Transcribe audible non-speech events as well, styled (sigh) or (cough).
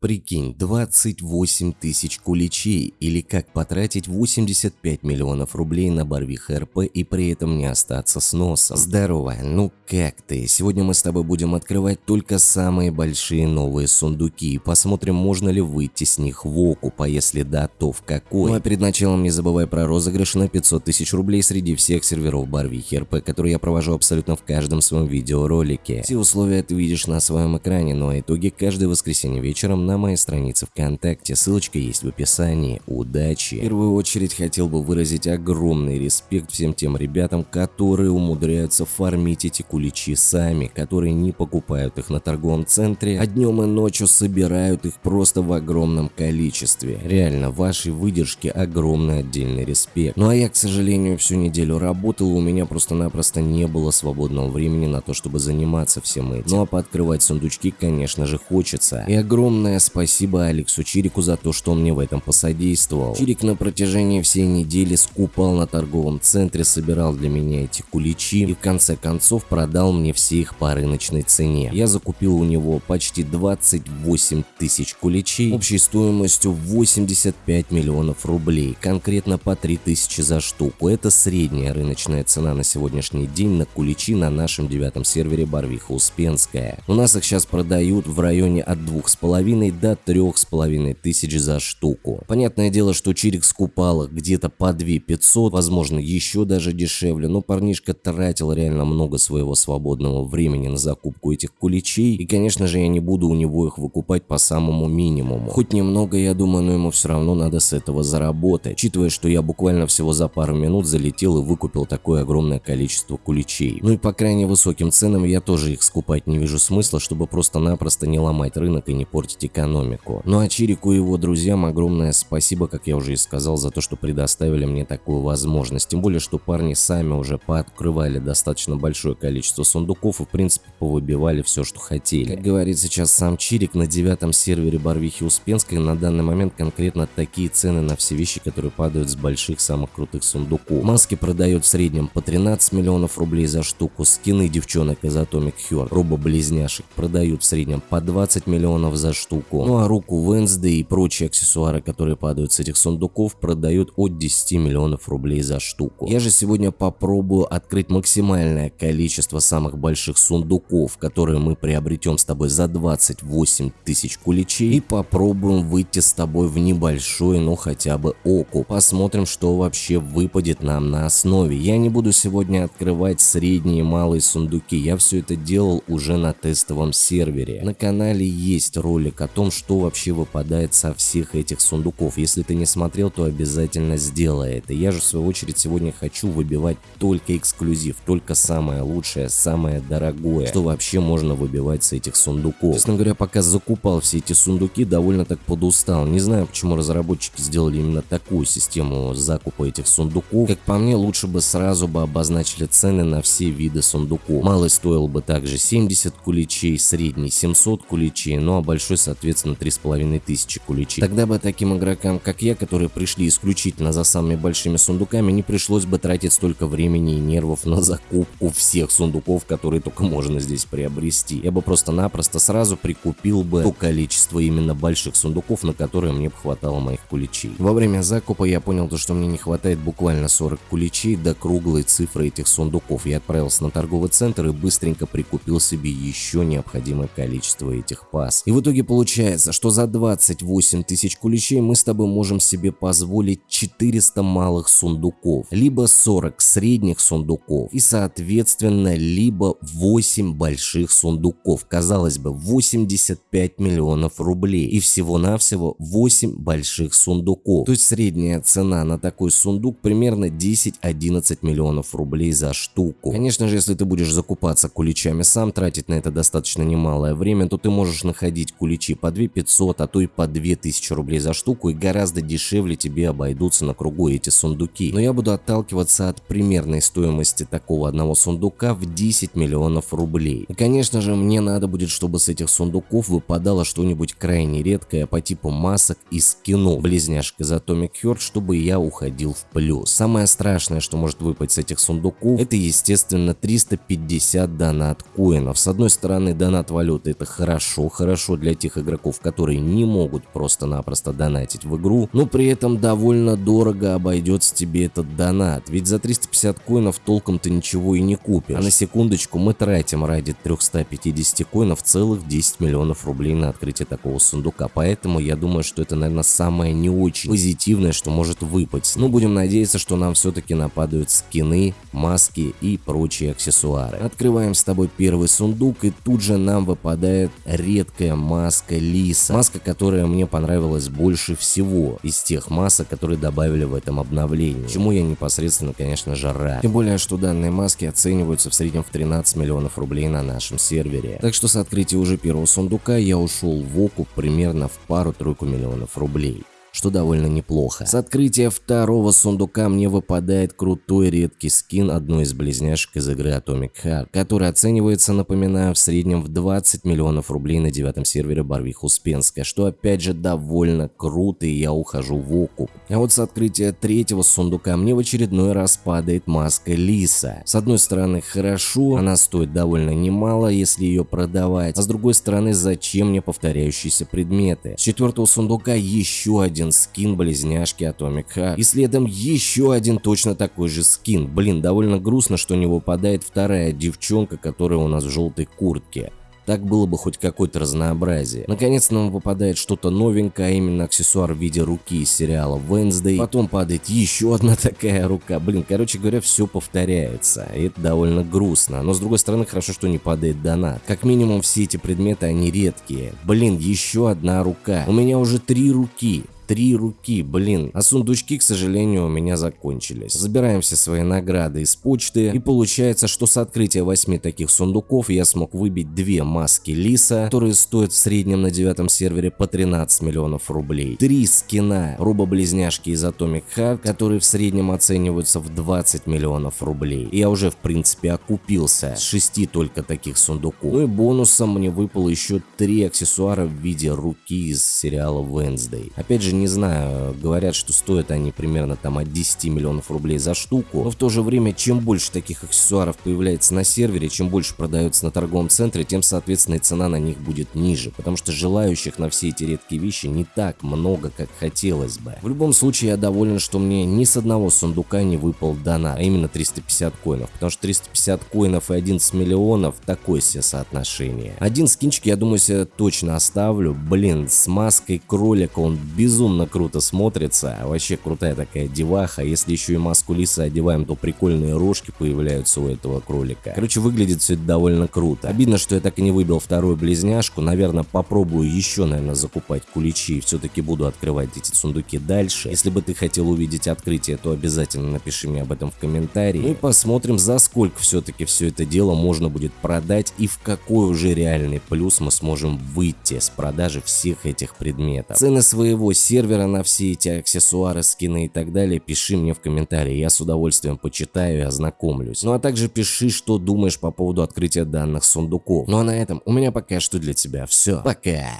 Прикинь, 28 тысяч куличей или как потратить 85 миллионов рублей на Барвих РП и при этом не остаться с носом. Здорово, ну как ты? Сегодня мы с тобой будем открывать только самые большие новые сундуки и посмотрим, можно ли выйти с них в окуп, а если да, то в какой. Ну а перед началом не забывай про розыгрыш на 500 тысяч рублей среди всех серверов Барвихи РП, которые я провожу абсолютно в каждом своем видеоролике. Все условия ты видишь на своем экране, но итоги каждое воскресенье вечером на моей странице ВКонтакте, ссылочка есть в описании. Удачи! В первую очередь хотел бы выразить огромный респект всем тем ребятам, которые умудряются фармить эти куличи сами, которые не покупают их на торговом центре, а днем и ночью собирают их просто в огромном количестве. Реально, вашей выдержке огромный отдельный респект. Ну а я, к сожалению, всю неделю работал, у меня просто-напросто не было свободного времени на то, чтобы заниматься всем этим. Ну а пооткрывать сундучки, конечно же, хочется. И огромное спасибо Спасибо Алексу Чирику за то, что он мне в этом посодействовал. Чирик на протяжении всей недели скупал на торговом центре, собирал для меня эти куличи и в конце концов продал мне все их по рыночной цене. Я закупил у него почти 28 тысяч куличей общей стоимостью 85 миллионов рублей, конкретно по 3 тысячи за штуку. Это средняя рыночная цена на сегодняшний день на куличи на нашем девятом сервере Барвиха Успенская. У нас их сейчас продают в районе от 2,5 до трех с половиной тысяч за штуку. Понятное дело, что Чирик скупал их где-то по 2 500, возможно еще даже дешевле, но парнишка тратил реально много своего свободного времени на закупку этих куличей, и конечно же я не буду у него их выкупать по самому минимуму. Хоть немного я думаю, но ему все равно надо с этого заработать, учитывая, что я буквально всего за пару минут залетел и выкупил такое огромное количество куличей. Ну и по крайне высоким ценам я тоже их скупать не вижу смысла, чтобы просто-напросто не ломать рынок и не портить экономику экономику. Ну а Чирику и его друзьям огромное спасибо, как я уже и сказал, за то, что предоставили мне такую возможность. Тем более, что парни сами уже пооткрывали достаточно большое количество сундуков и в принципе повыбивали все, что хотели. Как говорит сейчас сам Чирик, на девятом сервере Барвихи Успенской на данный момент конкретно такие цены на все вещи, которые падают с больших самых крутых сундуков. Маски продает в среднем по 13 миллионов рублей за штуку, скины девчонок из Atomic Heart, робо-близняшек продают в среднем по 20 миллионов за штуку. Ну а руку Wednesday и прочие аксессуары, которые падают с этих сундуков, продают от 10 миллионов рублей за штуку. Я же сегодня попробую открыть максимальное количество самых больших сундуков, которые мы приобретем с тобой за 28 тысяч куличей и попробуем выйти с тобой в небольшой, но хотя бы оку. Посмотрим, что вообще выпадет нам на основе. Я не буду сегодня открывать средние и малые сундуки, я все это делал уже на тестовом сервере. На канале есть ролик о том, что вообще выпадает со всех этих сундуков. Если ты не смотрел, то обязательно сделай это. Я же в свою очередь сегодня хочу выбивать только эксклюзив, только самое лучшее, самое дорогое, что вообще можно выбивать с этих сундуков. Честно говоря, пока закупал все эти сундуки, довольно так подустал. Не знаю, почему разработчики сделали именно такую систему закупа этих сундуков. Как по мне, лучше бы сразу бы обозначили цены на все виды сундуков. Малый стоил бы также 70 куличей, средний 700 куличей, ну а большой, соответственно, 3 половиной тысячи куличей. Тогда бы таким игрокам, как я, которые пришли исключительно за самыми большими сундуками, не пришлось бы тратить столько времени и нервов на закупку всех сундуков, которые только можно здесь приобрести. Я бы просто-напросто сразу прикупил бы то количество именно больших сундуков, на которые мне бы хватало моих куличей. Во время закупа я понял, то, что мне не хватает буквально 40 куличей до круглой цифры этих сундуков. Я отправился на торговый центр и быстренько прикупил себе еще необходимое количество этих пас. И в итоге получается, что за 28 тысяч куличей мы с тобой можем себе позволить 400 малых сундуков, либо 40 средних сундуков и соответственно либо 8 больших сундуков. Казалось бы 85 миллионов рублей и всего-навсего 8 больших сундуков. То есть средняя цена на такой сундук примерно 10-11 миллионов рублей за штуку. Конечно же, если ты будешь закупаться куличами сам, тратить на это достаточно немалое время, то ты можешь находить куличи по 2 500, а то и по 2000 рублей за штуку и гораздо дешевле тебе обойдутся на кругу эти сундуки. Но я буду отталкиваться от примерной стоимости такого одного сундука в 10 миллионов рублей. И конечно же мне надо будет, чтобы с этих сундуков выпадало что-нибудь крайне редкое по типу масок из кино, близняшек из Atomic Heart, чтобы я уходил в плюс. Самое страшное, что может выпасть с этих сундуков, это естественно 350 донат коинов. С одной стороны донат валюты это хорошо, хорошо для тех игроков, игроков, которые не могут просто-напросто донатить в игру, но при этом довольно дорого обойдется тебе этот донат, ведь за 350 коинов толком ты ничего и не купишь. А на секундочку мы тратим ради 350 коинов целых 10 миллионов рублей на открытие такого сундука, поэтому я думаю, что это, наверное, самое не очень позитивное, что может выпасть. Ну, будем надеяться, что нам все-таки нападают скины, маски и прочие аксессуары. Открываем с тобой первый сундук, и тут же нам выпадает редкая маска Лиса. Маска, которая мне понравилась больше всего из тех масок, которые добавили в этом обновлении. Чему я непосредственно, конечно же, рад. Тем более, что данные маски оцениваются в среднем в 13 миллионов рублей на нашем сервере. Так что с открытия уже первого сундука я ушел в окуп примерно в пару-тройку миллионов рублей что довольно неплохо. С открытия второго сундука мне выпадает крутой редкий скин одной из близняшек из игры Atomic Heart, который оценивается, напоминаю, в среднем в 20 миллионов рублей на девятом сервере Барвих Успенская, что опять же довольно круто и я ухожу в окуп. А вот с открытия третьего сундука мне в очередной раз падает маска Лиса. С одной стороны хорошо, она стоит довольно немало, если ее продавать, а с другой стороны зачем мне повторяющиеся предметы. С четвертого сундука еще один один скин близняшки Atomic Heart. И следом еще один точно такой же скин. Блин, довольно грустно, что не выпадает вторая девчонка, которая у нас в желтой куртке. Так было бы хоть какое-то разнообразие. Наконец нам выпадает что-то новенькое, а именно аксессуар в виде руки из сериала Wednesday. Потом падает еще одна (laughs) такая рука. Блин, короче говоря, все повторяется. И это довольно грустно. Но с другой стороны, хорошо, что не падает донат. Как минимум, все эти предметы, они редкие. Блин, еще одна рука. У меня уже три руки. Три руки, блин. А сундучки, к сожалению, у меня закончились. Забираем все свои награды из почты. И получается, что с открытия восьми таких сундуков я смог выбить две маски Лиса, которые стоят в среднем на девятом сервере по 13 миллионов рублей. Три скина робо-близняшки из Atomic Heart, которые в среднем оцениваются в 20 миллионов рублей. И я уже в принципе окупился с шести только таких сундуков. Ну и бонусом мне выпало еще три аксессуара в виде руки из сериала Wednesday. Опять же, не знаю, говорят, что стоят они примерно там от 10 миллионов рублей за штуку, но в то же время, чем больше таких аксессуаров появляется на сервере, чем больше продается на торговом центре, тем, соответственно, и цена на них будет ниже, потому что желающих на все эти редкие вещи не так много, как хотелось бы. В любом случае, я доволен, что мне ни с одного сундука не выпал донат, а именно 350 коинов, потому что 350 коинов и 11 миллионов такое себе соотношение. Один скинчик, я думаю, себе точно оставлю, блин, с маской кролика он безумно безумно круто смотрится, вообще крутая такая деваха, если еще и маску лиса одеваем, то прикольные рожки появляются у этого кролика. Короче, выглядит все это довольно круто. Обидно, что я так и не выбил вторую близняшку, наверное, попробую еще, наверное, закупать куличи все-таки буду открывать эти сундуки дальше. Если бы ты хотел увидеть открытие, то обязательно напиши мне об этом в комментарии. Ну и посмотрим, за сколько все-таки все это дело можно будет продать и в какой уже реальный плюс мы сможем выйти с продажи всех этих предметов. Цены своего сервера сервера на все эти аксессуары, скины и так далее, пиши мне в комментарии, я с удовольствием почитаю и ознакомлюсь. Ну а также пиши, что думаешь по поводу открытия данных сундуков. Ну а на этом у меня пока что для тебя все. Пока!